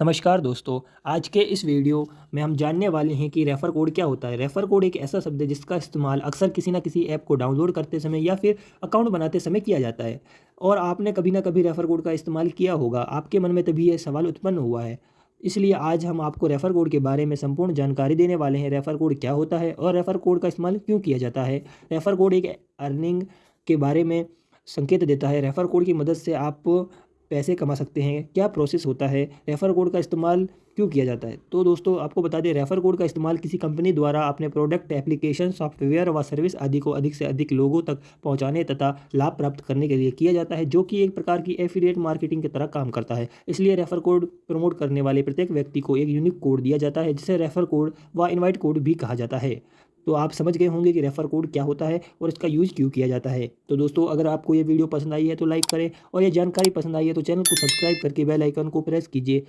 नमस्कार दोस्तों, आज के इस वीडियो में हम जानने वाले हैं कि रेफ़र कोड क्या होता है। रेफ़र कोड एक ऐसा शब्द है जिसका इस्तेमाल अक्सर किसी न किसी ऐप को डाउनलोड करते समय या फिर अकाउंट बनाते समय किया जाता है और आपने कभी ना कभी रेफ़र कोड का इस्तेमाल किया होगा। आपके मन में तभी यह सवाल उत्पन्न हुआ है। इसलिए आज हम आपको रेफ़र कोड के बारे में संपूर्ण जानकारी देने वाले हैं, रेफ़र कोड क्या होता है और रेफ़र कोड का इस्तेमाल क्यों किया जाता है। रेफ़र कोड एक अर्निंग के बारे में संकेत देता है। रेफ़र कोड की मदद से आप पैसे कमा सकते हैं, क्या प्रोसेस होता है रेफ़र कोड का इस्तेमाल क्यों किया जाता है? तो दोस्तों, आपको बता दें रेफ़र कोड का इस्तेमाल किसी कंपनी द्वारा अपने प्रोडक्ट एप्लीकेशन सॉफ्टवेयर व सर्विस आदि को अधिक से अधिक लोगों तक पहुँचाने तथा लाभ प्राप्त करने के लिए किया जाता है, जो कि एक प्रकार की एफिलिएट मार्केटिंग की तरह काम करता है। इसलिए रेफ़र कोड प्रमोट करने वाले प्रत्येक व्यक्ति को एक यूनिक कोड दिया जाता है, जिसे रेफ़र कोड व इन्वाइट कोड भी कहा जाता है। तो आप समझ गए होंगे कि रेफ़र कोड क्या होता है और इसका यूज़ क्यों किया जाता है। तो दोस्तों, अगर आपको ये वीडियो पसंद आई है तो लाइक करें और ये जानकारी पसंद आई है तो चैनल को सब्सक्राइब करके बेल आइकन को प्रेस कीजिए।